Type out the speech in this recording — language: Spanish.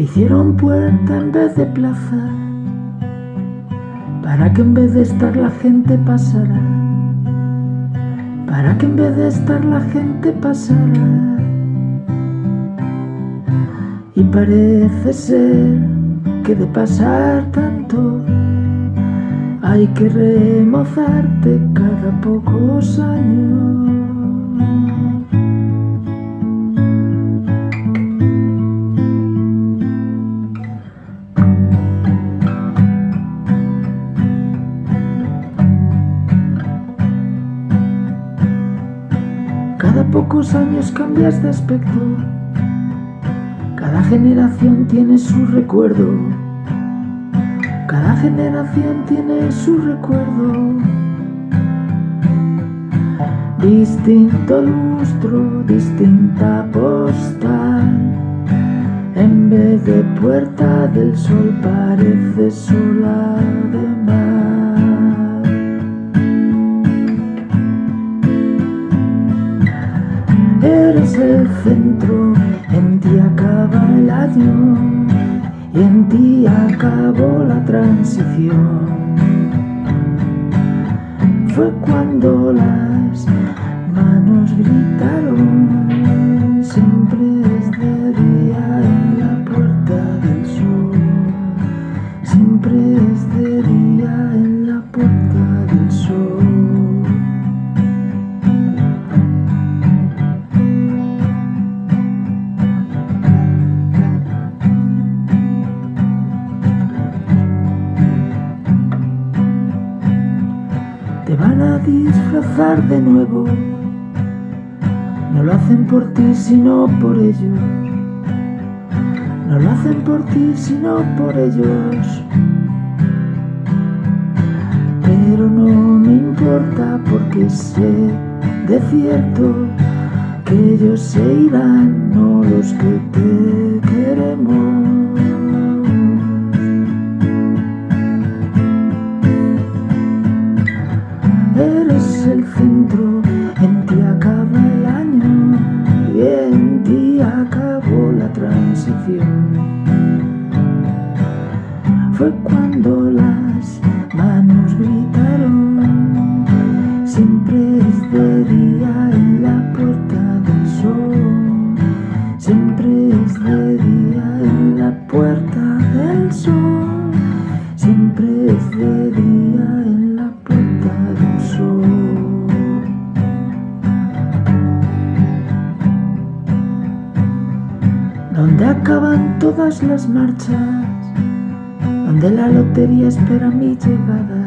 Hicieron puerta en vez de plaza, para que en vez de estar la gente pasara, para que en vez de estar la gente pasara. Y parece ser que de pasar tanto hay que remozarte cada pocos años. Cada pocos años cambias de aspecto, cada generación tiene su recuerdo, cada generación tiene su recuerdo. Distinto lustro, distinta postal, en vez de puerta del sol parece sola de mar. El centro, en ti acaba el año y en ti acabó la transición. Fue cuando las manos gritaron, siempre es de día en la puerta del sol, siempre es de día en la puerta Te van a disfrazar de nuevo. No lo hacen por ti, sino por ellos. No lo hacen por ti, sino por ellos. Pero no me importa porque sé de cierto que ellos se irán, no los que te queremos. Fue cuando las manos gritaron, siempre es de día en la puerta del sol, siempre es de día en la puerta del sol, Donde acaban todas las marchas, donde la lotería espera mi llegada,